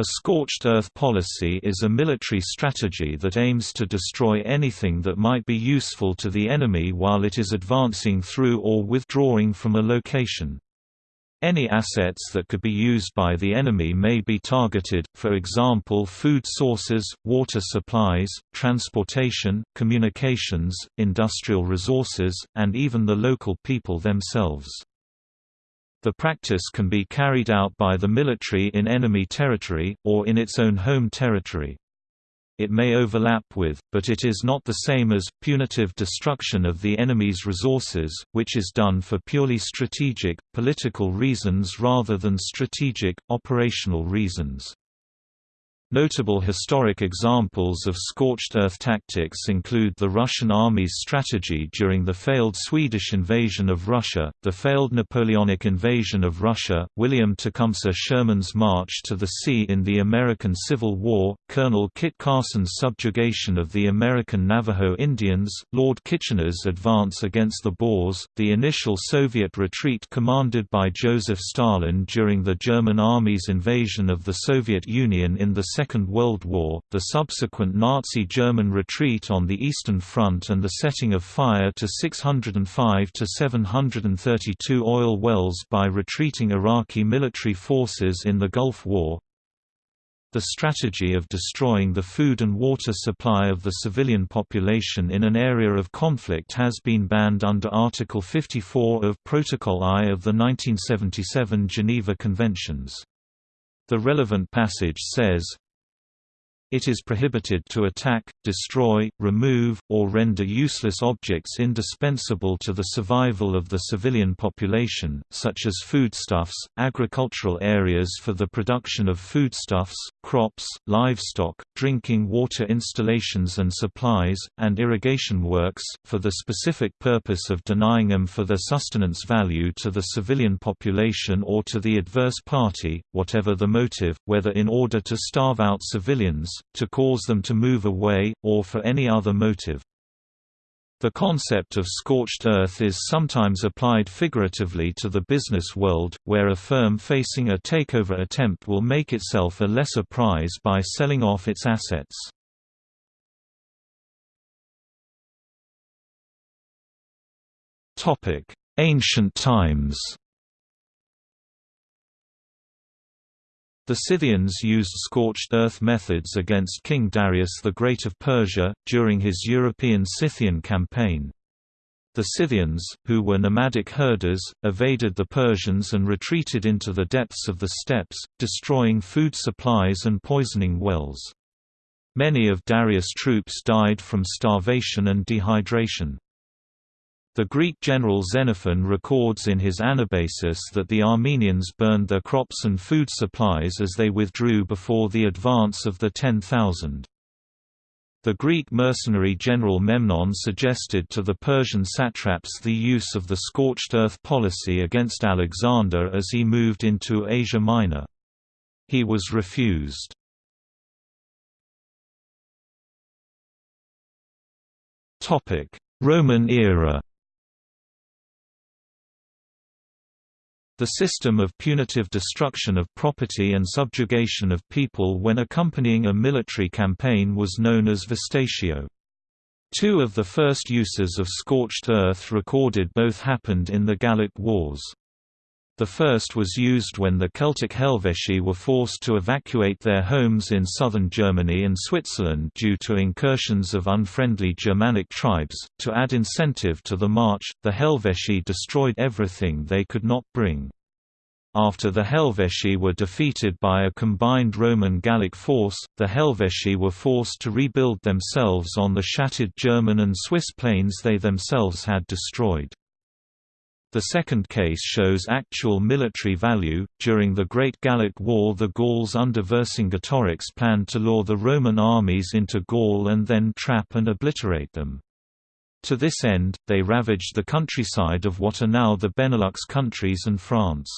A scorched earth policy is a military strategy that aims to destroy anything that might be useful to the enemy while it is advancing through or withdrawing from a location. Any assets that could be used by the enemy may be targeted, for example food sources, water supplies, transportation, communications, industrial resources, and even the local people themselves. The practice can be carried out by the military in enemy territory, or in its own home territory. It may overlap with, but it is not the same as, punitive destruction of the enemy's resources, which is done for purely strategic, political reasons rather than strategic, operational reasons. Notable historic examples of scorched earth tactics include the Russian army's strategy during the failed Swedish invasion of Russia, the failed Napoleonic invasion of Russia, William Tecumseh Sherman's march to the sea in the American Civil War, Colonel Kit Carson's subjugation of the American Navajo Indians, Lord Kitchener's advance against the Boers, the initial Soviet retreat commanded by Joseph Stalin during the German army's invasion of the Soviet Union in the Second World War, the subsequent Nazi German retreat on the Eastern Front and the setting of fire to 605 to 732 oil wells by retreating Iraqi military forces in the Gulf War, the strategy of destroying the food and water supply of the civilian population in an area of conflict has been banned under Article 54 of Protocol I of the 1977 Geneva Conventions. The relevant passage says, it is prohibited to attack, destroy, remove, or render useless objects indispensable to the survival of the civilian population, such as foodstuffs, agricultural areas for the production of foodstuffs, crops, livestock, drinking water installations and supplies, and irrigation works, for the specific purpose of denying them for their sustenance value to the civilian population or to the adverse party, whatever the motive, whether in order to starve out civilians, to cause them to move away, or for any other motive. The concept of scorched earth is sometimes applied figuratively to the business world, where a firm facing a takeover attempt will make itself a lesser prize by selling off its assets. Ancient times The Scythians used scorched earth methods against King Darius the Great of Persia, during his European Scythian campaign. The Scythians, who were nomadic herders, evaded the Persians and retreated into the depths of the steppes, destroying food supplies and poisoning wells. Many of Darius' troops died from starvation and dehydration. The Greek general Xenophon records in his Anabasis that the Armenians burned their crops and food supplies as they withdrew before the advance of the 10,000. The Greek mercenary general Memnon suggested to the Persian satraps the use of the scorched earth policy against Alexander as he moved into Asia Minor. He was refused. Roman era The system of punitive destruction of property and subjugation of people when accompanying a military campaign was known as vastatio. Two of the first uses of scorched earth recorded both happened in the Gallic Wars. The first was used when the Celtic Helvetii were forced to evacuate their homes in southern Germany and Switzerland due to incursions of unfriendly Germanic tribes. To add incentive to the march, the Helvetii destroyed everything they could not bring. After the Helvetii were defeated by a combined Roman Gallic force, the Helvetii were forced to rebuild themselves on the shattered German and Swiss plains they themselves had destroyed. The second case shows actual military value. During the Great Gallic War, the Gauls under Vercingetorix planned to lure the Roman armies into Gaul and then trap and obliterate them. To this end, they ravaged the countryside of what are now the Benelux countries and France.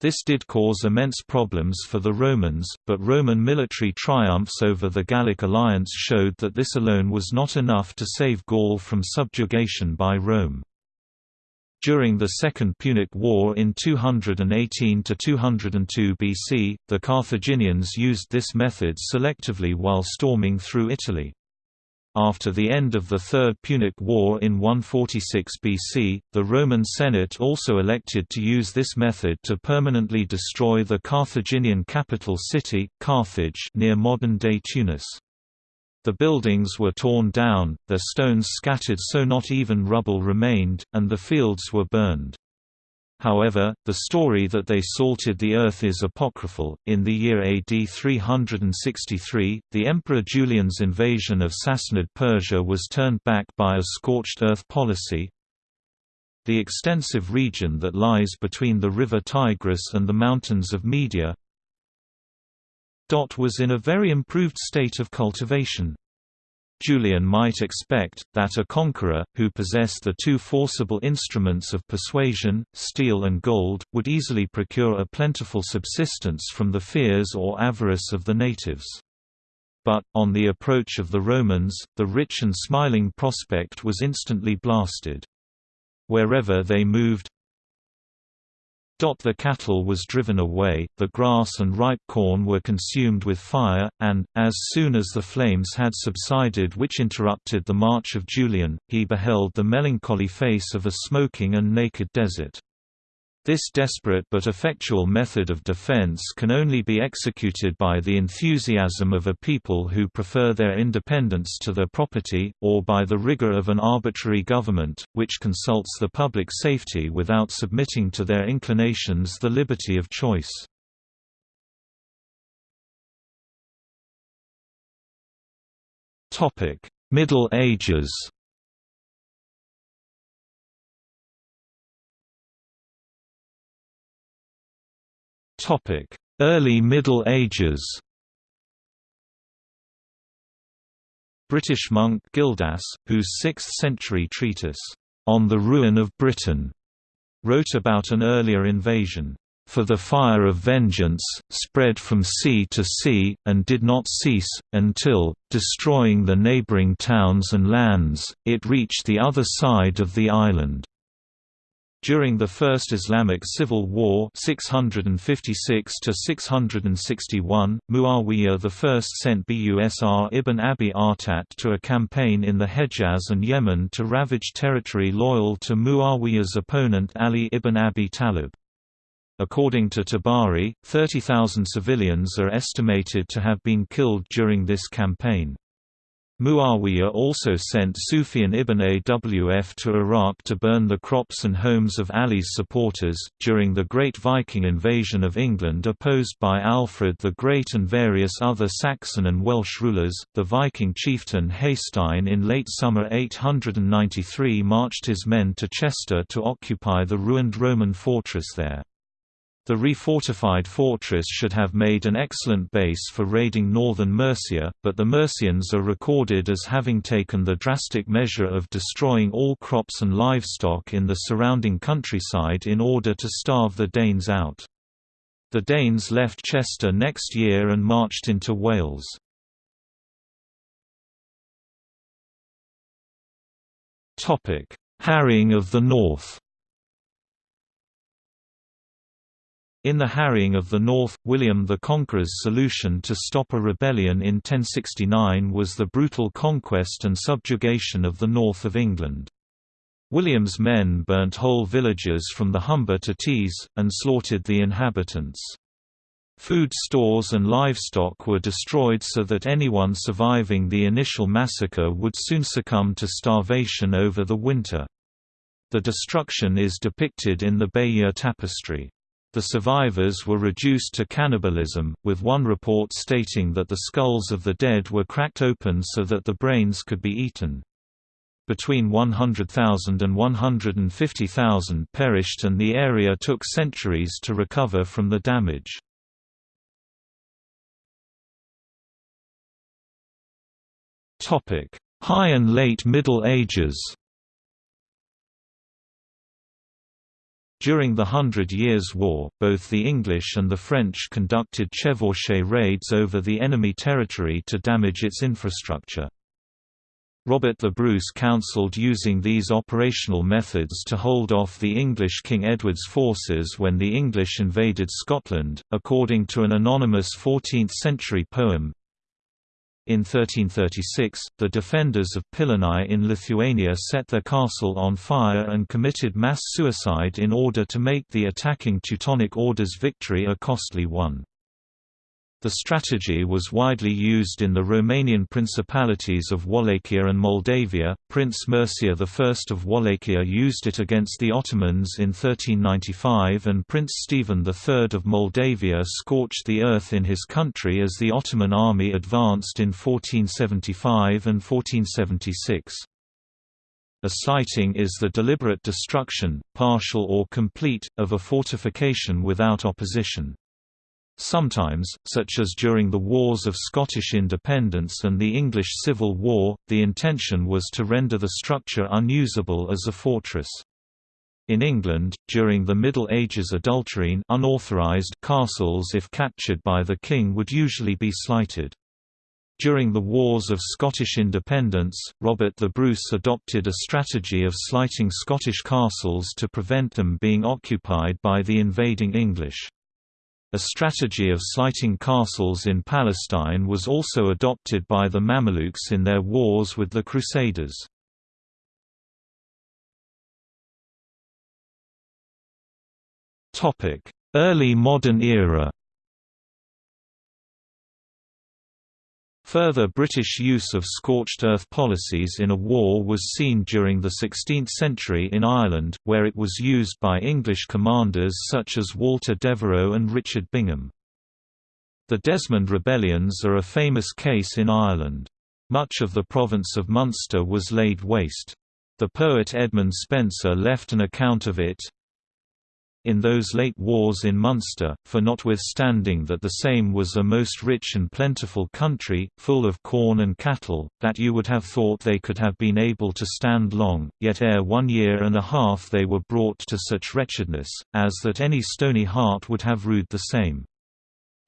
This did cause immense problems for the Romans, but Roman military triumphs over the Gallic alliance showed that this alone was not enough to save Gaul from subjugation by Rome. During the Second Punic War in 218–202 BC, the Carthaginians used this method selectively while storming through Italy. After the end of the Third Punic War in 146 BC, the Roman Senate also elected to use this method to permanently destroy the Carthaginian capital city, Carthage near modern-day Tunis. The buildings were torn down, their stones scattered so not even rubble remained, and the fields were burned. However, the story that they salted the earth is apocryphal. In the year AD 363, the Emperor Julian's invasion of Sassanid Persia was turned back by a scorched earth policy. The extensive region that lies between the river Tigris and the mountains of Media was in a very improved state of cultivation. Julian might expect, that a conqueror, who possessed the two forcible instruments of persuasion, steel and gold, would easily procure a plentiful subsistence from the fears or avarice of the natives. But, on the approach of the Romans, the rich and smiling prospect was instantly blasted. Wherever they moved, the cattle was driven away, the grass and ripe corn were consumed with fire, and, as soon as the flames had subsided which interrupted the march of Julian, he beheld the melancholy face of a smoking and naked desert. This desperate but effectual method of defense can only be executed by the enthusiasm of a people who prefer their independence to their property, or by the rigor of an arbitrary government, which consults the public safety without submitting to their inclinations the liberty of choice. Middle Ages Early Middle Ages British monk Gildas, whose 6th-century treatise, On the Ruin of Britain, wrote about an earlier invasion. For the fire of vengeance, spread from sea to sea, and did not cease, until, destroying the neighbouring towns and lands, it reached the other side of the island. During the First Islamic Civil War 656 Muawiyah I sent Busr ibn Abi Artat to a campaign in the Hejaz and Yemen to ravage territory loyal to Muawiyah's opponent Ali ibn Abi Talib. According to Tabari, 30,000 civilians are estimated to have been killed during this campaign. Muawiyah also sent Sufyan ibn Awf to Iraq to burn the crops and homes of Ali's supporters. During the Great Viking invasion of England opposed by Alfred the Great and various other Saxon and Welsh rulers, the Viking chieftain Hastein in late summer 893 marched his men to Chester to occupy the ruined Roman fortress there. The refortified fortress should have made an excellent base for raiding northern Mercia, but the Mercians are recorded as having taken the drastic measure of destroying all crops and livestock in the surrounding countryside in order to starve the Danes out. The Danes left Chester next year and marched into Wales. Harrying of the North In the harrying of the North, William the Conqueror's solution to stop a rebellion in 1069 was the brutal conquest and subjugation of the north of England. William's men burnt whole villages from the Humber to Tees, and slaughtered the inhabitants. Food stores and livestock were destroyed so that anyone surviving the initial massacre would soon succumb to starvation over the winter. The destruction is depicted in the Bayeux tapestry. The survivors were reduced to cannibalism, with one report stating that the skulls of the dead were cracked open so that the brains could be eaten. Between 100,000 and 150,000 perished and the area took centuries to recover from the damage. High and Late Middle Ages During the Hundred Years' War, both the English and the French conducted chevauchée raids over the enemy territory to damage its infrastructure. Robert the Bruce counselled using these operational methods to hold off the English King Edward's forces when the English invaded Scotland, according to an anonymous 14th-century poem. In 1336, the defenders of Pilonai in Lithuania set their castle on fire and committed mass suicide in order to make the attacking Teutonic Order's victory a costly one. The strategy was widely used in the Romanian principalities of Wallachia and Moldavia. Prince Mircea I of Wallachia used it against the Ottomans in 1395, and Prince Stephen III of Moldavia scorched the earth in his country as the Ottoman army advanced in 1475 and 1476. A slighting is the deliberate destruction, partial or complete, of a fortification without opposition. Sometimes, such as during the Wars of Scottish Independence and the English Civil War, the intention was to render the structure unusable as a fortress. In England, during the Middle Ages adulterine unauthorized castles if captured by the king would usually be slighted. During the Wars of Scottish Independence, Robert the Bruce adopted a strategy of slighting Scottish castles to prevent them being occupied by the invading English. A strategy of slighting castles in Palestine was also adopted by the Mamelukes in their wars with the Crusaders. Early modern era Further British use of scorched earth policies in a war was seen during the 16th century in Ireland, where it was used by English commanders such as Walter Devereux and Richard Bingham. The Desmond Rebellions are a famous case in Ireland. Much of the province of Munster was laid waste. The poet Edmund Spenser left an account of it, in those late wars in Munster, for notwithstanding that the same was a most rich and plentiful country, full of corn and cattle, that you would have thought they could have been able to stand long, yet ere one year and a half they were brought to such wretchedness, as that any stony heart would have rued the same.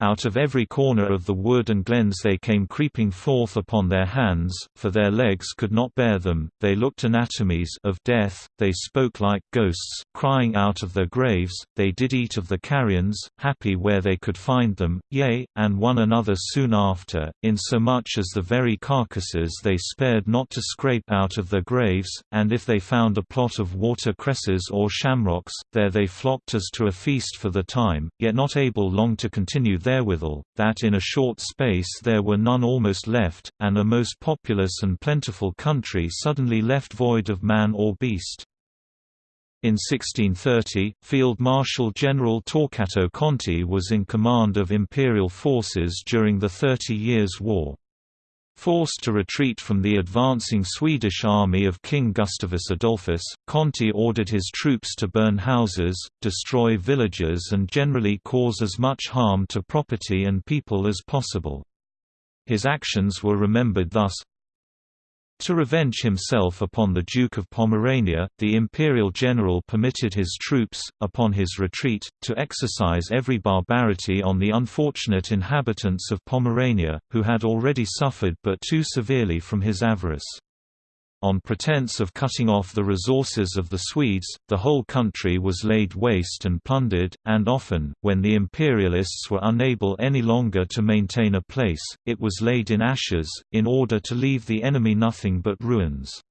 Out of every corner of the wood and glens they came creeping forth upon their hands, for their legs could not bear them, they looked anatomies of death, they spoke like ghosts, crying out of their graves, they did eat of the carrions, happy where they could find them, yea, and one another soon after, insomuch as the very carcasses they spared not to scrape out of their graves, and if they found a plot of water cresses or shamrocks, there they flocked as to a feast for the time, yet not able long to continue therewithal, that in a short space there were none almost left, and a most populous and plentiful country suddenly left void of man or beast. In 1630, Field Marshal General Torquato Conti was in command of imperial forces during the Thirty Years' War. Forced to retreat from the advancing Swedish army of King Gustavus Adolphus, Conti ordered his troops to burn houses, destroy villages and generally cause as much harm to property and people as possible. His actions were remembered thus, to revenge himself upon the Duke of Pomerania, the imperial general permitted his troops, upon his retreat, to exercise every barbarity on the unfortunate inhabitants of Pomerania, who had already suffered but too severely from his avarice. On pretense of cutting off the resources of the Swedes, the whole country was laid waste and plundered, and often, when the imperialists were unable any longer to maintain a place, it was laid in ashes, in order to leave the enemy nothing but ruins.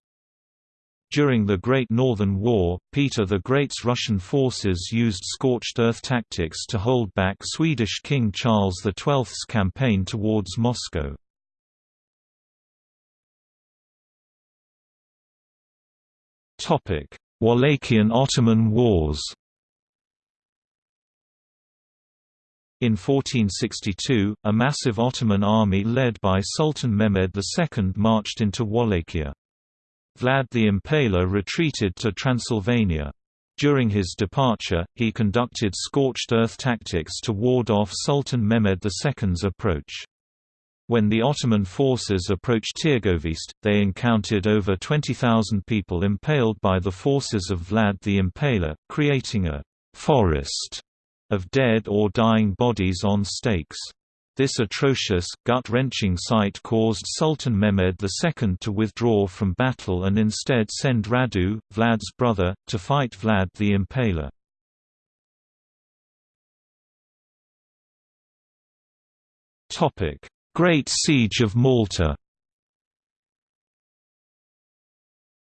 During the Great Northern War, Peter the Great's Russian forces used scorched earth tactics to hold back Swedish King Charles XII's campaign towards Moscow. Wallachian–Ottoman Wars In 1462, a massive Ottoman army led by Sultan Mehmed II marched into Wallachia. Vlad the Impaler retreated to Transylvania. During his departure, he conducted scorched earth tactics to ward off Sultan Mehmed II's approach. When the Ottoman forces approached Tirgovist, they encountered over 20,000 people impaled by the forces of Vlad the Impaler, creating a «forest» of dead or dying bodies on stakes. This atrocious, gut-wrenching sight caused Sultan Mehmed II to withdraw from battle and instead send Radu, Vlad's brother, to fight Vlad the Impaler. Great Siege of Malta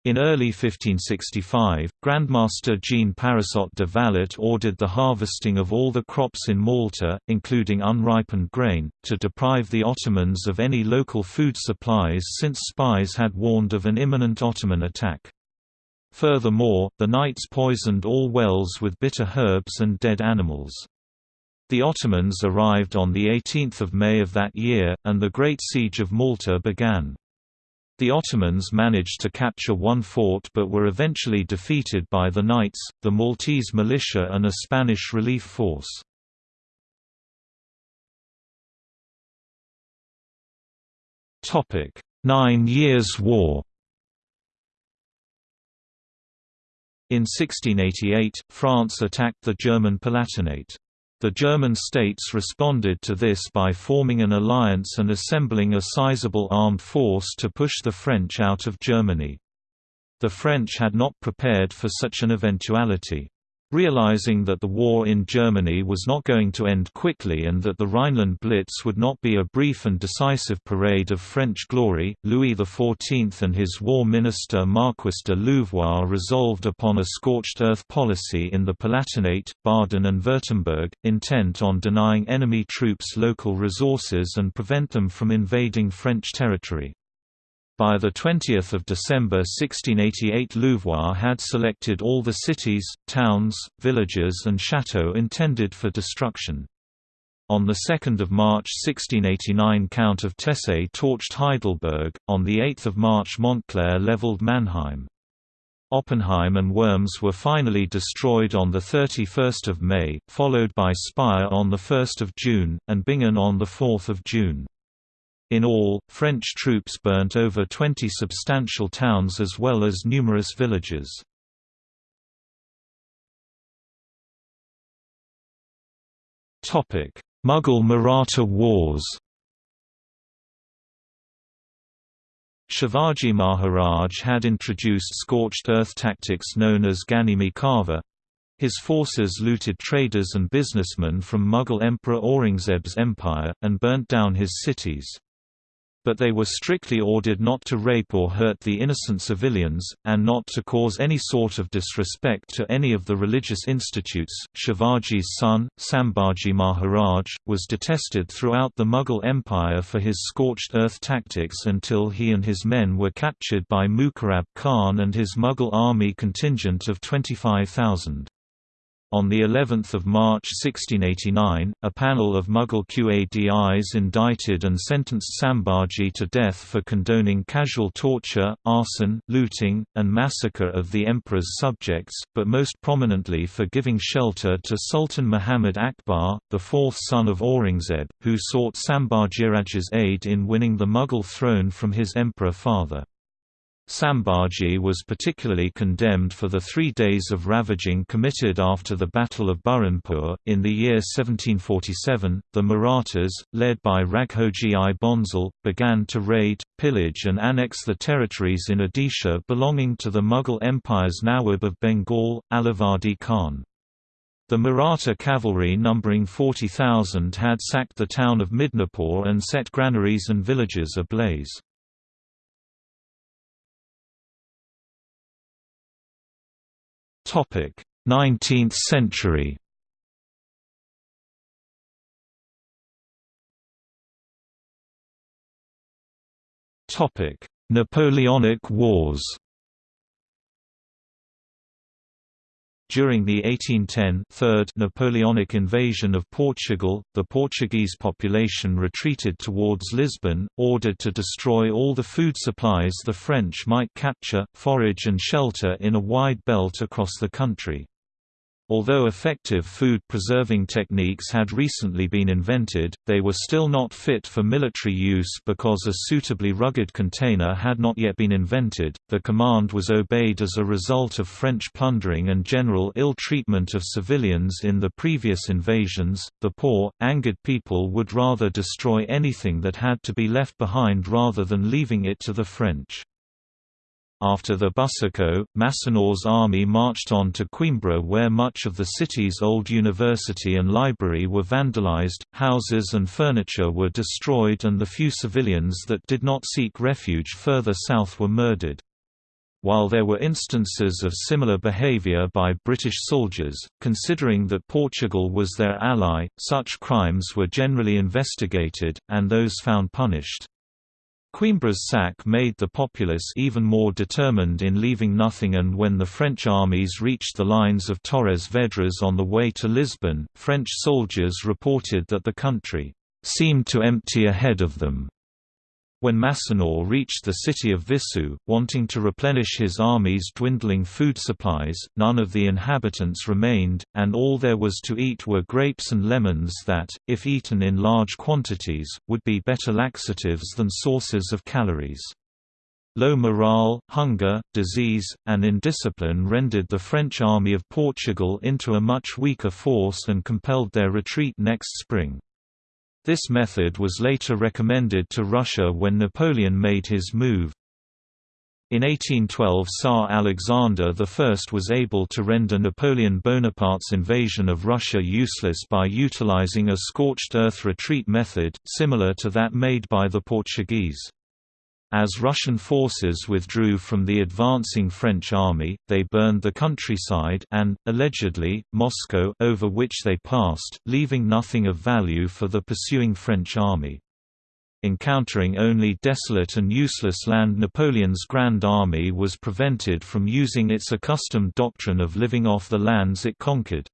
In early 1565, Grandmaster Jean Parisot de Valette ordered the harvesting of all the crops in Malta, including unripened grain, to deprive the Ottomans of any local food supplies since spies had warned of an imminent Ottoman attack. Furthermore, the knights poisoned all wells with bitter herbs and dead animals. The Ottomans arrived on 18 May of that year, and the Great Siege of Malta began. The Ottomans managed to capture one fort but were eventually defeated by the Knights, the Maltese militia and a Spanish relief force. Nine Years' War In 1688, France attacked the German Palatinate. The German states responded to this by forming an alliance and assembling a sizable armed force to push the French out of Germany. The French had not prepared for such an eventuality. Realizing that the war in Germany was not going to end quickly and that the Rhineland Blitz would not be a brief and decisive parade of French glory, Louis XIV and his war minister Marquis de Louvois resolved upon a scorched earth policy in the Palatinate, Baden and Württemberg, intent on denying enemy troops local resources and prevent them from invading French territory. By 20 December 1688 Louvois had selected all the cities, towns, villages and chateaux intended for destruction. On 2 March 1689 Count of Tesse torched Heidelberg, on 8 March Montclair levelled Mannheim. Oppenheim and Worms were finally destroyed on 31 May, followed by Speyer on 1 June, and Bingen on 4 June. In all, French troops burnt over 20 substantial towns as well as numerous villages. Mughal–Maratha wars Shivaji Maharaj had introduced scorched earth tactics known as Ganimi Kava. His forces looted traders and businessmen from Mughal Emperor Aurangzeb's empire, and burnt down his cities but they were strictly ordered not to rape or hurt the innocent civilians, and not to cause any sort of disrespect to any of the religious institutes. Shivaji's son, Sambhaji Maharaj, was detested throughout the Mughal Empire for his scorched earth tactics until he and his men were captured by Mukarrab Khan and his Mughal army contingent of 25,000. On the 11th of March 1689, a panel of Mughal Qadis indicted and sentenced Sambhaji to death for condoning casual torture, arson, looting, and massacre of the emperor's subjects, but most prominently for giving shelter to Sultan Muhammad Akbar, the fourth son of Aurangzeb, who sought Sambhajiraj's aid in winning the Mughal throne from his emperor father. Sambhaji was particularly condemned for the three days of ravaging committed after the Battle of Burhanpur. In the year 1747, the Marathas, led by Raghoji I Bhonsle, began to raid, pillage, and annex the territories in Odisha belonging to the Mughal Empire's Nawab of Bengal, Alivardi Khan. The Maratha cavalry numbering 40,000 had sacked the town of Midnapore and set granaries and villages ablaze. 19th century? Topic: Napoleonic Wars During the 1810 Third Napoleonic invasion of Portugal, the Portuguese population retreated towards Lisbon, ordered to destroy all the food supplies the French might capture, forage and shelter in a wide belt across the country. Although effective food-preserving techniques had recently been invented, they were still not fit for military use because a suitably rugged container had not yet been invented. The command was obeyed as a result of French plundering and general ill treatment of civilians in the previous invasions. The poor, angered people would rather destroy anything that had to be left behind rather than leaving it to the French. After the Buçaco, Masséna's army marched on to Coimbra where much of the city's old university and library were vandalized, houses and furniture were destroyed and the few civilians that did not seek refuge further south were murdered. While there were instances of similar behavior by British soldiers, considering that Portugal was their ally, such crimes were generally investigated, and those found punished. Coimbra's sack made the populace even more determined in leaving nothing and when the French armies reached the lines of Torres Vedras on the way to Lisbon, French soldiers reported that the country seemed to empty ahead of them. When Masséna reached the city of Viseu, wanting to replenish his army's dwindling food supplies, none of the inhabitants remained, and all there was to eat were grapes and lemons that, if eaten in large quantities, would be better laxatives than sources of calories. Low morale, hunger, disease, and indiscipline rendered the French army of Portugal into a much weaker force and compelled their retreat next spring. This method was later recommended to Russia when Napoleon made his move. In 1812 Tsar Alexander I was able to render Napoleon Bonaparte's invasion of Russia useless by utilizing a scorched earth retreat method, similar to that made by the Portuguese. As Russian forces withdrew from the advancing French army, they burned the countryside and, allegedly, Moscow over which they passed, leaving nothing of value for the pursuing French army. Encountering only desolate and useless land Napoleon's Grand Army was prevented from using its accustomed doctrine of living off the lands it conquered.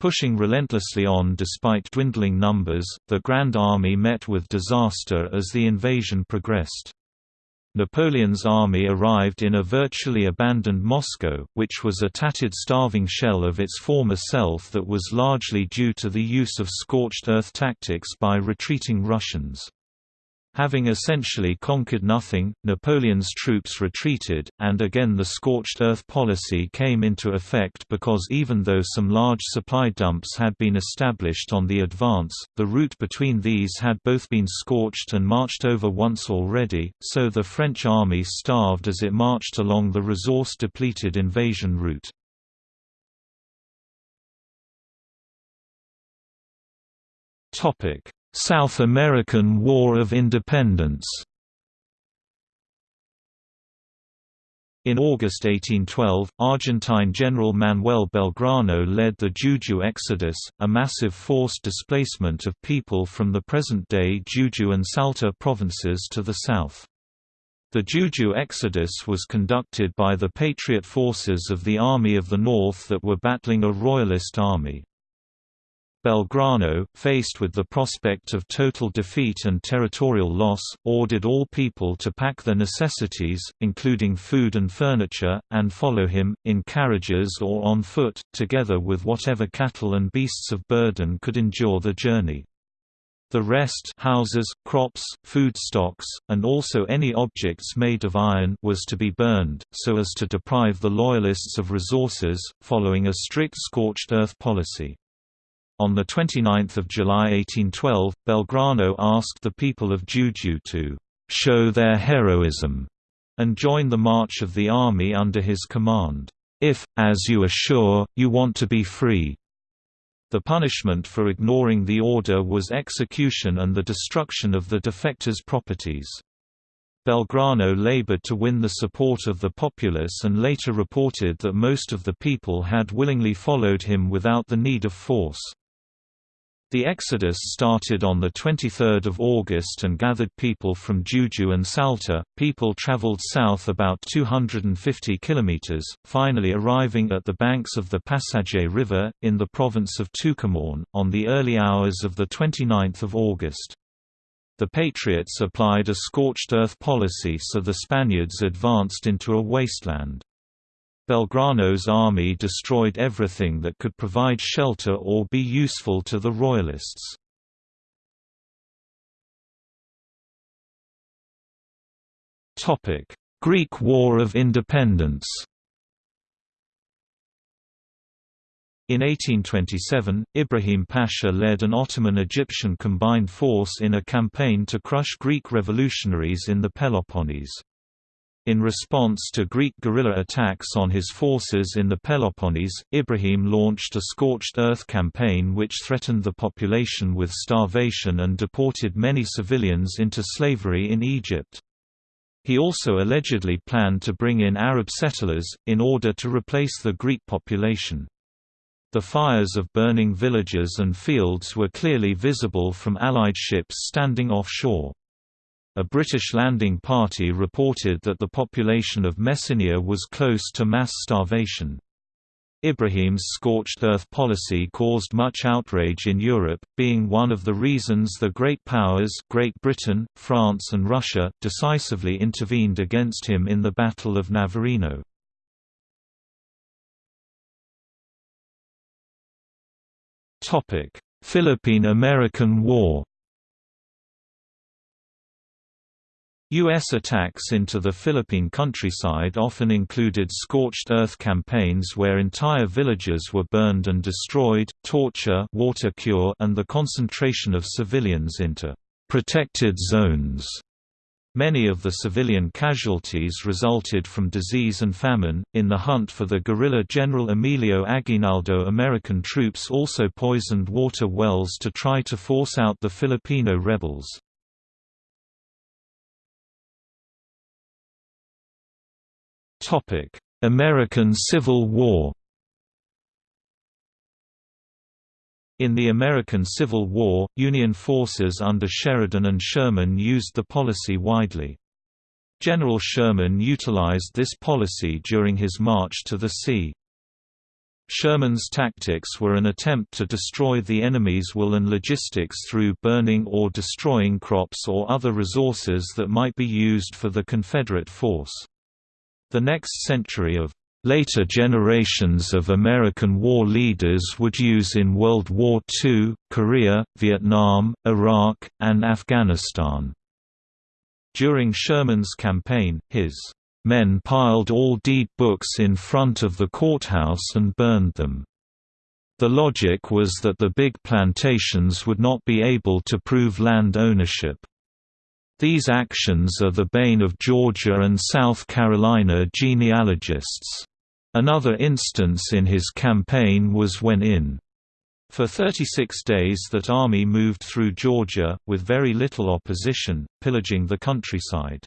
Pushing relentlessly on despite dwindling numbers, the Grand Army met with disaster as the invasion progressed. Napoleon's army arrived in a virtually abandoned Moscow, which was a tattered starving shell of its former self that was largely due to the use of scorched earth tactics by retreating Russians. Having essentially conquered nothing, Napoleon's troops retreated, and again the scorched earth policy came into effect because even though some large supply dumps had been established on the advance, the route between these had both been scorched and marched over once already, so the French army starved as it marched along the resource-depleted invasion route. South American War of Independence In August 1812, Argentine General Manuel Belgrano led the Jujuy Exodus, a massive forced displacement of people from the present-day Jujuy and Salta provinces to the south. The Jujuy Exodus was conducted by the Patriot forces of the Army of the North that were battling a Royalist army. Belgrano, faced with the prospect of total defeat and territorial loss, ordered all people to pack their necessities, including food and furniture, and follow him, in carriages or on foot, together with whatever cattle and beasts of burden could endure the journey. The rest houses, crops, food stocks, and also any objects made of iron was to be burned, so as to deprive the Loyalists of resources, following a strict scorched earth policy. On 29 July 1812, Belgrano asked the people of Jujuy to «show their heroism» and join the march of the army under his command, «if, as you are sure, you want to be free». The punishment for ignoring the order was execution and the destruction of the defectors' properties. Belgrano labored to win the support of the populace and later reported that most of the people had willingly followed him without the need of force. The exodus started on 23 August and gathered people from Jujuy and Salta. People traveled south about 250 kilometers, finally arriving at the banks of the Pasaje River, in the province of Tucumán, on the early hours of 29 August. The Patriots applied a scorched earth policy so the Spaniards advanced into a wasteland. Belgrano's army destroyed everything that could provide shelter or be useful to the Royalists. Greek War of Independence In 1827, Ibrahim Pasha led an Ottoman-Egyptian combined force in a campaign to crush Greek revolutionaries in the Peloponnese. In response to Greek guerrilla attacks on his forces in the Peloponnese, Ibrahim launched a scorched earth campaign which threatened the population with starvation and deported many civilians into slavery in Egypt. He also allegedly planned to bring in Arab settlers, in order to replace the Greek population. The fires of burning villages and fields were clearly visible from Allied ships standing offshore. A British landing party reported that the population of Messenia was close to mass starvation. Ibrahim's scorched earth policy caused much outrage in Europe, being one of the reasons the great powers Great Britain, France and Russia, decisively intervened against him in the Battle of Navarino. Philippine–American War U.S. attacks into the Philippine countryside often included scorched earth campaigns where entire villages were burned and destroyed, torture water cure and the concentration of civilians into «protected zones». Many of the civilian casualties resulted from disease and famine. In the hunt for the guerrilla General Emilio Aguinaldo, American troops also poisoned water wells to try to force out the Filipino rebels. American Civil War In the American Civil War, Union forces under Sheridan and Sherman used the policy widely. General Sherman utilized this policy during his march to the sea. Sherman's tactics were an attempt to destroy the enemy's will and logistics through burning or destroying crops or other resources that might be used for the Confederate force. The next century of Later generations of American war leaders would use in World War II, Korea, Vietnam, Iraq, and Afghanistan. During Sherman's campaign, his men piled all deed books in front of the courthouse and burned them. The logic was that the big plantations would not be able to prove land ownership. These actions are the bane of Georgia and South Carolina genealogists. Another instance in his campaign was when in for 36 days that army moved through Georgia, with very little opposition, pillaging the countryside.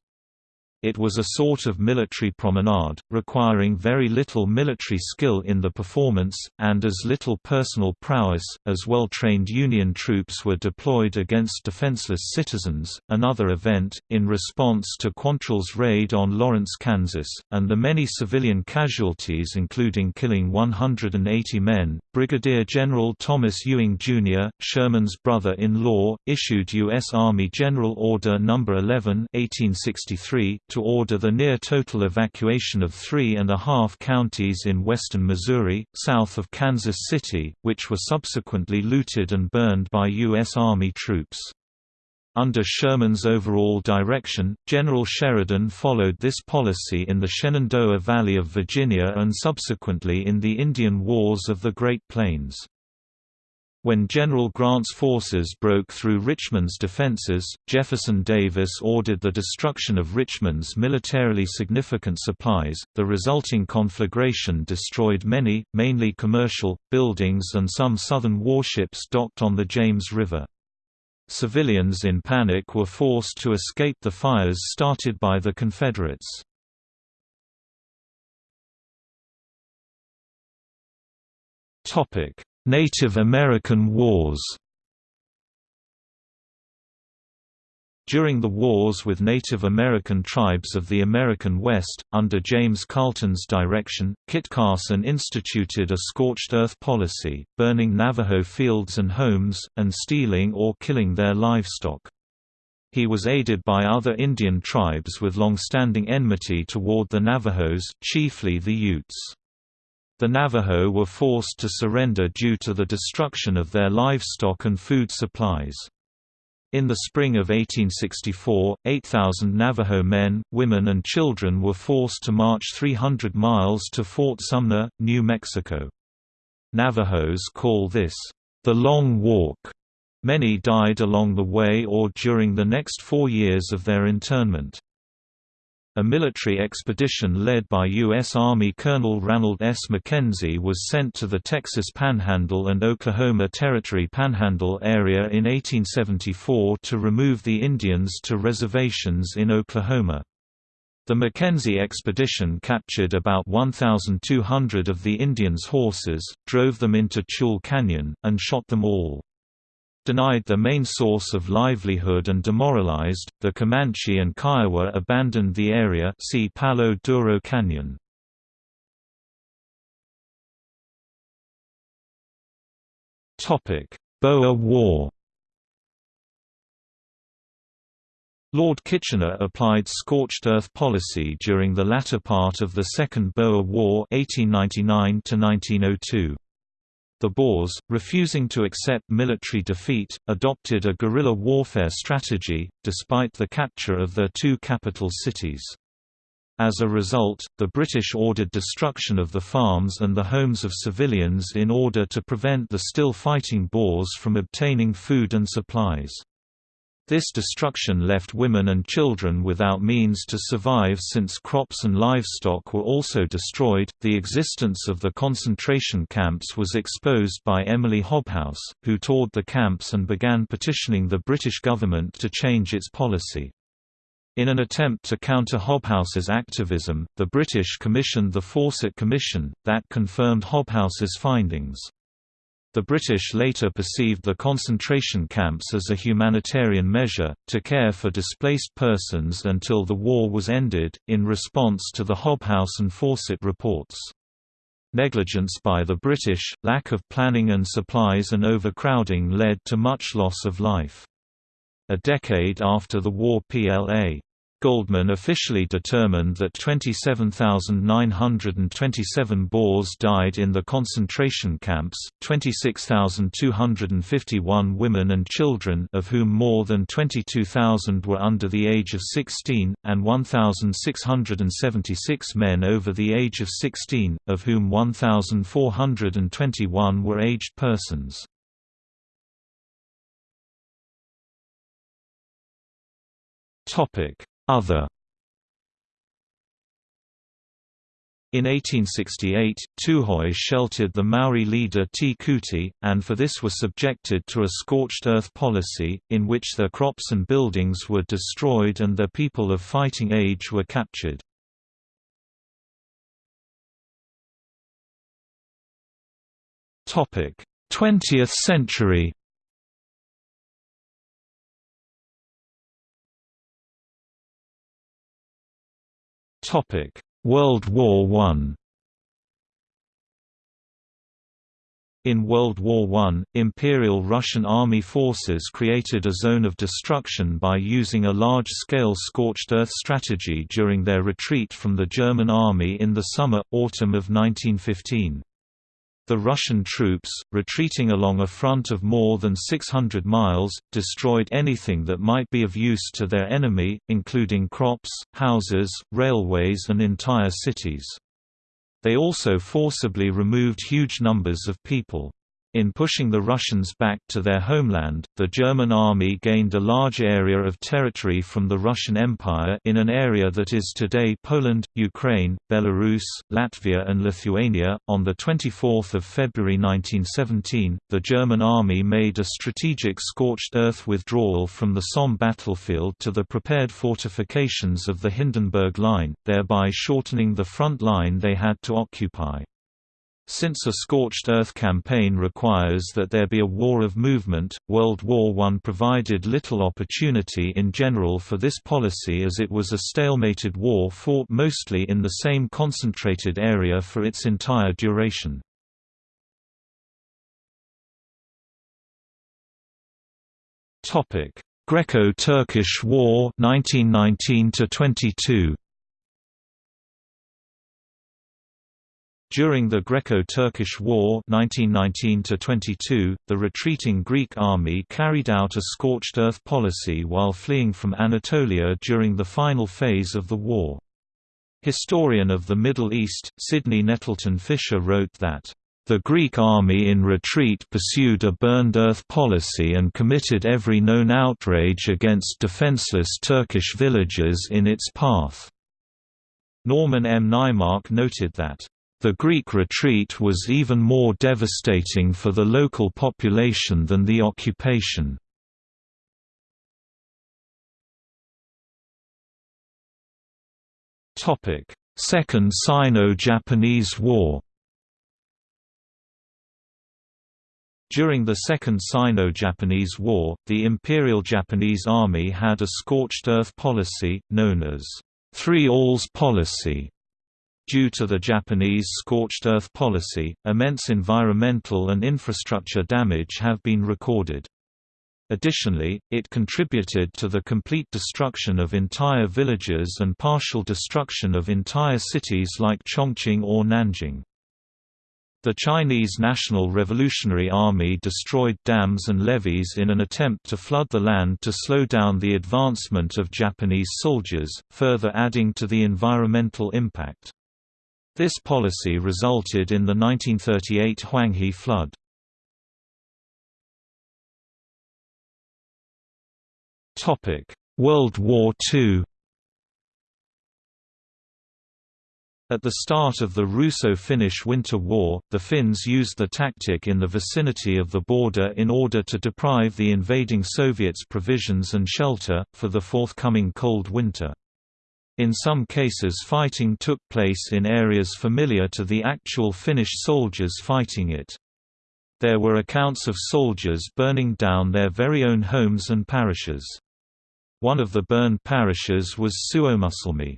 It was a sort of military promenade, requiring very little military skill in the performance, and as little personal prowess, as well trained Union troops were deployed against defenseless citizens. Another event, in response to Quantrill's raid on Lawrence, Kansas, and the many civilian casualties, including killing 180 men, Brigadier General Thomas Ewing, Jr., Sherman's brother in law, issued U.S. Army General Order No. 11. 1863 to order the near-total evacuation of three and a half counties in western Missouri, south of Kansas City, which were subsequently looted and burned by U.S. Army troops. Under Sherman's overall direction, General Sheridan followed this policy in the Shenandoah Valley of Virginia and subsequently in the Indian Wars of the Great Plains. When General Grant's forces broke through Richmond's defenses, Jefferson Davis ordered the destruction of Richmond's militarily significant supplies. The resulting conflagration destroyed many, mainly commercial, buildings and some Southern warships docked on the James River. Civilians in panic were forced to escape the fires started by the Confederates. Topic: Native American Wars During the wars with Native American tribes of the American West, under James Carleton's direction, Kit Carson instituted a scorched earth policy, burning Navajo fields and homes, and stealing or killing their livestock. He was aided by other Indian tribes with long-standing enmity toward the Navajos, chiefly the Utes. The Navajo were forced to surrender due to the destruction of their livestock and food supplies. In the spring of 1864, 8,000 Navajo men, women and children were forced to march 300 miles to Fort Sumner, New Mexico. Navajos call this, "...the Long Walk." Many died along the way or during the next four years of their internment. A military expedition led by U.S. Army Colonel Ranald S. Mackenzie was sent to the Texas Panhandle and Oklahoma Territory Panhandle area in 1874 to remove the Indians to reservations in Oklahoma. The Mackenzie expedition captured about 1,200 of the Indians' horses, drove them into Tule Canyon, and shot them all. Denied their main source of livelihood and demoralized, the Comanche and Kiowa abandoned the area see Palo Duro Canyon. Boer War Lord Kitchener applied scorched earth policy during the latter part of the Second Boer War 1899 -1902. The Boers, refusing to accept military defeat, adopted a guerrilla warfare strategy, despite the capture of their two capital cities. As a result, the British ordered destruction of the farms and the homes of civilians in order to prevent the still fighting Boers from obtaining food and supplies. This destruction left women and children without means to survive since crops and livestock were also destroyed. The existence of the concentration camps was exposed by Emily Hobhouse, who toured the camps and began petitioning the British government to change its policy. In an attempt to counter Hobhouse's activism, the British commissioned the Fawcett Commission, that confirmed Hobhouse's findings. The British later perceived the concentration camps as a humanitarian measure, to care for displaced persons until the war was ended, in response to the Hobhouse and Fawcett reports. Negligence by the British, lack of planning and supplies and overcrowding led to much loss of life. A decade after the war PLA Goldman officially determined that 27,927 Boers died in the concentration camps, 26,251 women and children of whom more than 22,000 were under the age of 16, and 1,676 men over the age of 16, of whom 1,421 were aged persons. Topic other In 1868, Tuhoe sheltered the Maori leader Te Kooti, and for this were subjected to a scorched earth policy, in which their crops and buildings were destroyed and their people of fighting age were captured. Twentieth century World War I In World War I, Imperial Russian Army forces created a zone of destruction by using a large-scale scorched earth strategy during their retreat from the German army in the summer-autumn of 1915. The Russian troops, retreating along a front of more than 600 miles, destroyed anything that might be of use to their enemy, including crops, houses, railways and entire cities. They also forcibly removed huge numbers of people. In pushing the Russians back to their homeland, the German army gained a large area of territory from the Russian Empire in an area that is today Poland, Ukraine, Belarus, Latvia and Lithuania. On the 24th of February 1917, the German army made a strategic scorched earth withdrawal from the Somme battlefield to the prepared fortifications of the Hindenburg Line, thereby shortening the front line they had to occupy. Since a scorched earth campaign requires that there be a war of movement, World War I provided little opportunity in general for this policy as it was a stalemated war fought mostly in the same concentrated area for its entire duration. Greco-Turkish War 1919 22 During the Greco-Turkish War 1919 the retreating Greek army carried out a scorched earth policy while fleeing from Anatolia during the final phase of the war. Historian of the Middle East, Sidney Nettleton Fisher wrote that, "...the Greek army in retreat pursued a burned earth policy and committed every known outrage against defenseless Turkish villages in its path." Norman M. Naimark noted that the Greek retreat was even more devastating for the local population than the occupation. Second Sino-Japanese War During the Second Sino-Japanese War, the Imperial Japanese Army had a scorched earth policy, known as Three Alls Policy, Due to the Japanese scorched earth policy, immense environmental and infrastructure damage have been recorded. Additionally, it contributed to the complete destruction of entire villages and partial destruction of entire cities like Chongqing or Nanjing. The Chinese National Revolutionary Army destroyed dams and levees in an attempt to flood the land to slow down the advancement of Japanese soldiers, further adding to the environmental impact. This policy resulted in the 1938 Huanghe flood. World War II At the start of the Russo-Finnish Winter War, the Finns used the tactic in the vicinity of the border in order to deprive the invading Soviets provisions and shelter, for the forthcoming cold winter. In some cases fighting took place in areas familiar to the actual Finnish soldiers fighting it. There were accounts of soldiers burning down their very own homes and parishes. One of the burned parishes was Suomussalmi.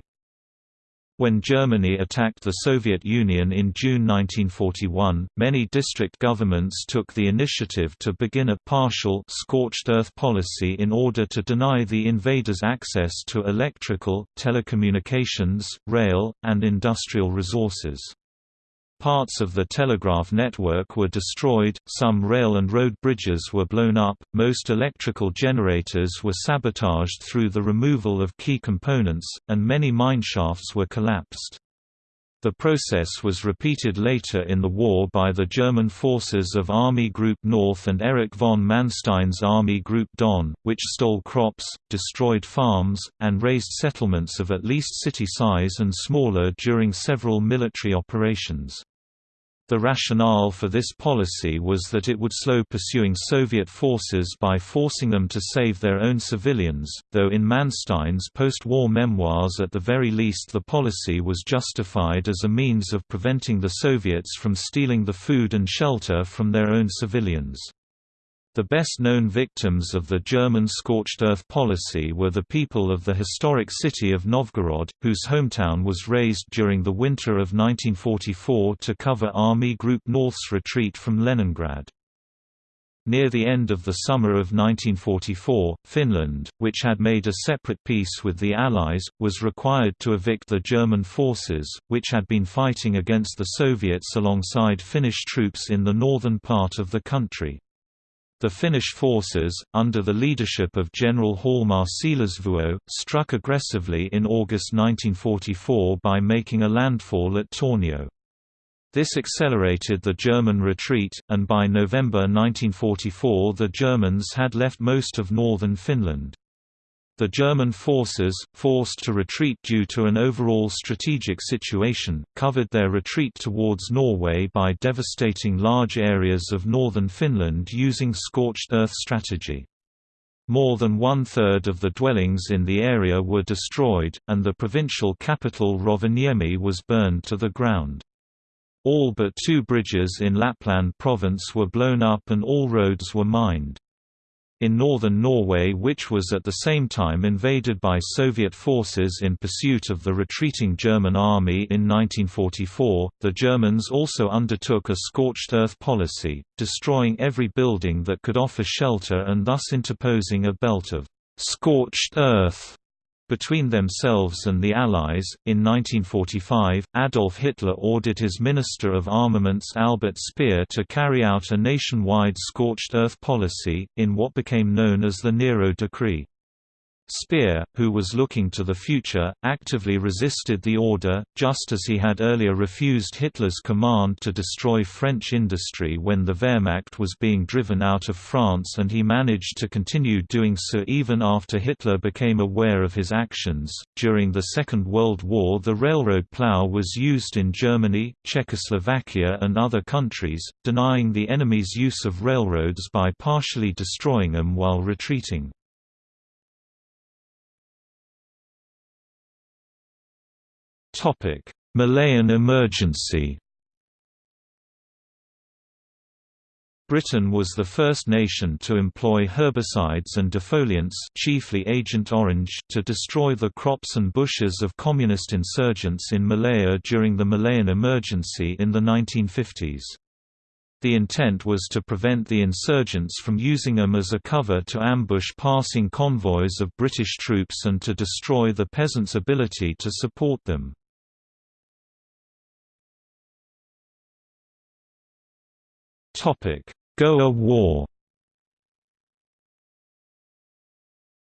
When Germany attacked the Soviet Union in June 1941, many district governments took the initiative to begin a partial scorched earth policy in order to deny the invaders access to electrical, telecommunications, rail, and industrial resources. Parts of the telegraph network were destroyed, some rail and road bridges were blown up, most electrical generators were sabotaged through the removal of key components, and many mineshafts were collapsed. The process was repeated later in the war by the German forces of Army Group North and Erich von Manstein's Army Group Don, which stole crops, destroyed farms, and razed settlements of at least city size and smaller during several military operations. The rationale for this policy was that it would slow pursuing Soviet forces by forcing them to save their own civilians, though in Manstein's post-war memoirs at the very least the policy was justified as a means of preventing the Soviets from stealing the food and shelter from their own civilians. The best-known victims of the German scorched earth policy were the people of the historic city of Novgorod, whose hometown was razed during the winter of 1944 to cover Army Group North's retreat from Leningrad. Near the end of the summer of 1944, Finland, which had made a separate peace with the Allies, was required to evict the German forces, which had been fighting against the Soviets alongside Finnish troops in the northern part of the country. The Finnish forces, under the leadership of General Hjalmar Siilasvuo, struck aggressively in August 1944 by making a landfall at Tornio. This accelerated the German retreat, and by November 1944 the Germans had left most of northern Finland. The German forces, forced to retreat due to an overall strategic situation, covered their retreat towards Norway by devastating large areas of northern Finland using scorched earth strategy. More than one-third of the dwellings in the area were destroyed, and the provincial capital Rovaniemi was burned to the ground. All but two bridges in Lapland province were blown up and all roads were mined. In northern Norway which was at the same time invaded by Soviet forces in pursuit of the retreating German army in 1944, the Germans also undertook a scorched earth policy, destroying every building that could offer shelter and thus interposing a belt of scorched earth between themselves and the Allies. In 1945, Adolf Hitler ordered his Minister of Armaments Albert Speer to carry out a nationwide scorched earth policy, in what became known as the Nero Decree. Speer, who was looking to the future, actively resisted the order, just as he had earlier refused Hitler's command to destroy French industry when the Wehrmacht was being driven out of France and he managed to continue doing so even after Hitler became aware of his actions. During the Second World War, the railroad plow was used in Germany, Czechoslovakia, and other countries, denying the enemy's use of railroads by partially destroying them while retreating. Malayan emergency Britain was the first nation to employ herbicides and defoliants chiefly Agent Orange to destroy the crops and bushes of communist insurgents in Malaya during the Malayan emergency in the 1950s. The intent was to prevent the insurgents from using them as a cover to ambush passing convoys of British troops and to destroy the peasants' ability to support them. Goa War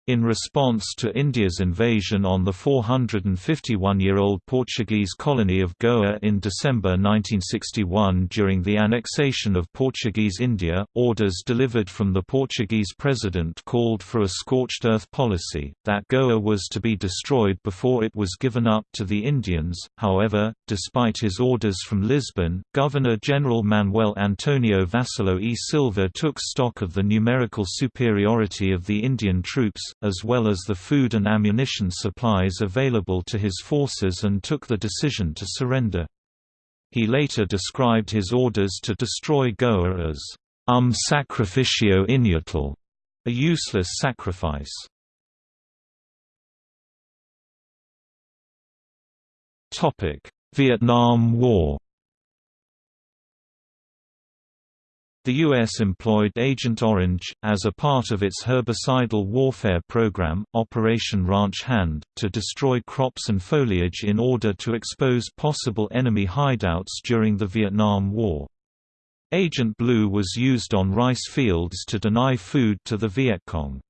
In response to India's invasion on the 451-year-old Portuguese colony of Goa in December 1961 during the annexation of Portuguese India, orders delivered from the Portuguese president called for a scorched earth policy, that Goa was to be destroyed before it was given up to the Indians. However, despite his orders from Lisbon, Governor-General Manuel Antonio Vassalo e Silva took stock of the numerical superiority of the Indian troops, as well as the food and ammunition supplies available to his forces and took the decision to surrender. He later described his orders to destroy Goa as um sacrificio inútil, a useless sacrifice. Vietnam War The U.S. employed Agent Orange, as a part of its herbicidal warfare program, Operation Ranch Hand, to destroy crops and foliage in order to expose possible enemy hideouts during the Vietnam War. Agent Blue was used on rice fields to deny food to the Viet Cong.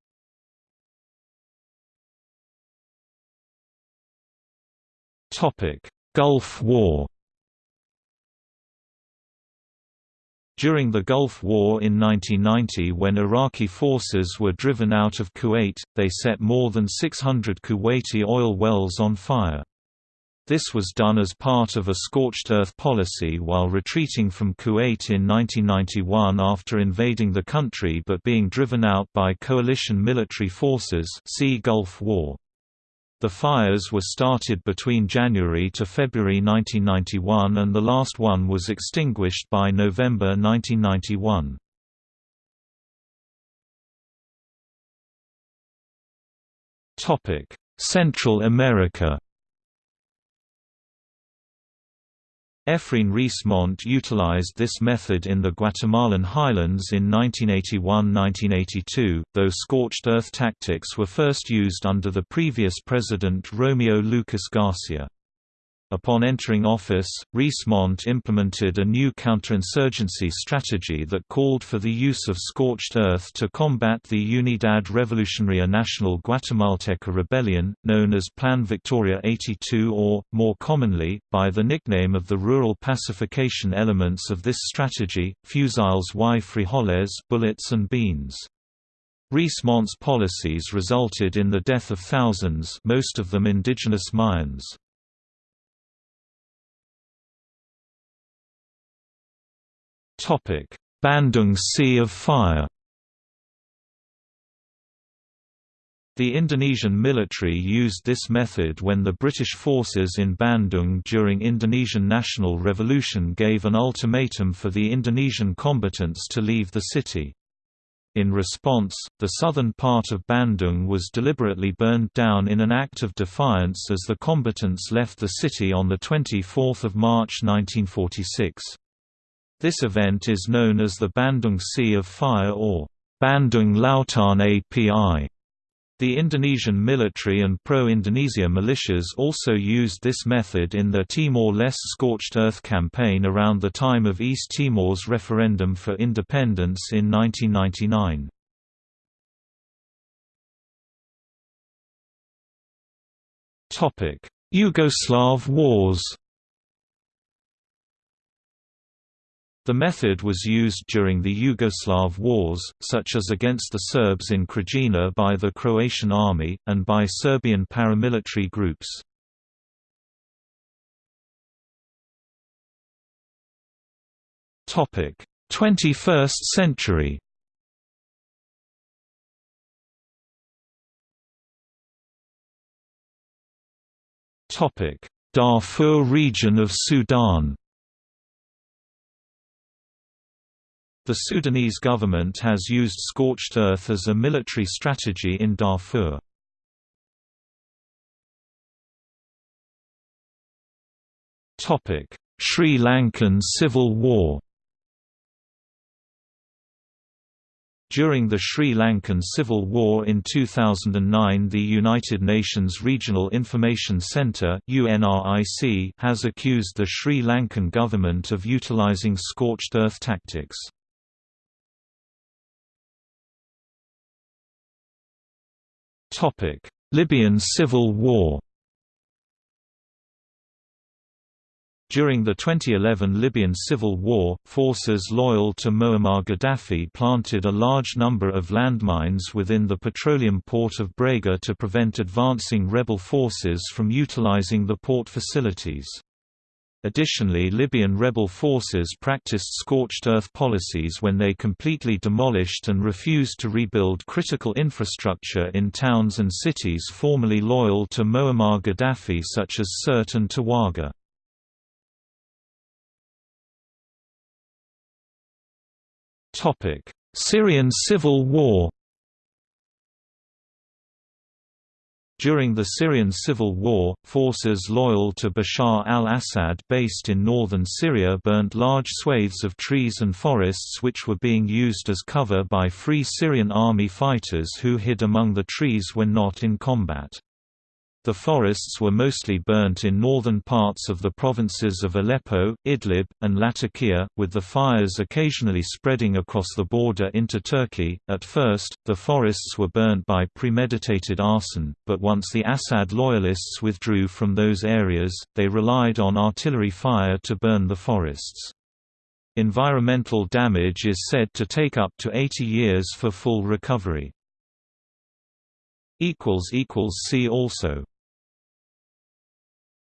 Gulf War During the Gulf War in 1990 when Iraqi forces were driven out of Kuwait, they set more than 600 Kuwaiti oil wells on fire. This was done as part of a scorched earth policy while retreating from Kuwait in 1991 after invading the country but being driven out by coalition military forces see Gulf War. The fires were started between January to February 1991 and the last one was extinguished by November 1991. Central America Efrain Rios-Montt utilized this method in the Guatemalan highlands in 1981–1982, though scorched earth tactics were first used under the previous president Romeo Lucas Garcia. Upon entering office, Rios-Montt implemented a new counterinsurgency strategy that called for the use of scorched earth to combat the Unidad Revolucionaria Nacional Guatemalteca rebellion, known as Plan Victoria 82 or, more commonly, by the nickname of the rural pacification elements of this strategy, fusiles y frijoles bullets and beans. Rios-Montt's policies resulted in the death of thousands most of them indigenous Mayans. Bandung Sea of Fire The Indonesian military used this method when the British forces in Bandung during Indonesian National Revolution gave an ultimatum for the Indonesian combatants to leave the city. In response, the southern part of Bandung was deliberately burned down in an act of defiance as the combatants left the city on 24 March 1946. This event is known as the Bandung Sea of Fire or Bandung Lautan API. The Indonesian military and pro-Indonesia militias also used this method in their Timor-Leste scorched earth campaign around the time of East Timor's referendum for independence in 1999. Yugoslav wars The method was used during the Yugoslav wars, such as against the Serbs in Krajina by the Croatian army, and by Serbian paramilitary groups. Topic: 21st century. Topic: Darfur region of Sudan. The Sudanese government has used scorched earth as a military strategy in Darfur. Sri Lankan Civil War During the Sri Lankan Civil War in 2009 the United Nations Regional Information Centre has accused the Sri Lankan government of utilizing scorched earth tactics. Libyan civil war During the 2011 Libyan civil war, forces loyal to Muammar Gaddafi planted a large number of landmines within the petroleum port of Brega to prevent advancing rebel forces from utilizing the port facilities. Additionally Libyan rebel forces practiced scorched earth policies when they completely demolished and refused to rebuild critical infrastructure in towns and cities formerly loyal to Muammar Gaddafi such as Sirte and Tawergha. Syrian civil war During the Syrian civil war, forces loyal to Bashar al-Assad based in northern Syria burnt large swathes of trees and forests which were being used as cover by Free Syrian Army fighters who hid among the trees when not in combat. The forests were mostly burnt in northern parts of the provinces of Aleppo, Idlib, and Latakia, with the fires occasionally spreading across the border into Turkey. At first, the forests were burnt by premeditated arson, but once the Assad loyalists withdrew from those areas, they relied on artillery fire to burn the forests. Environmental damage is said to take up to 80 years for full recovery. See also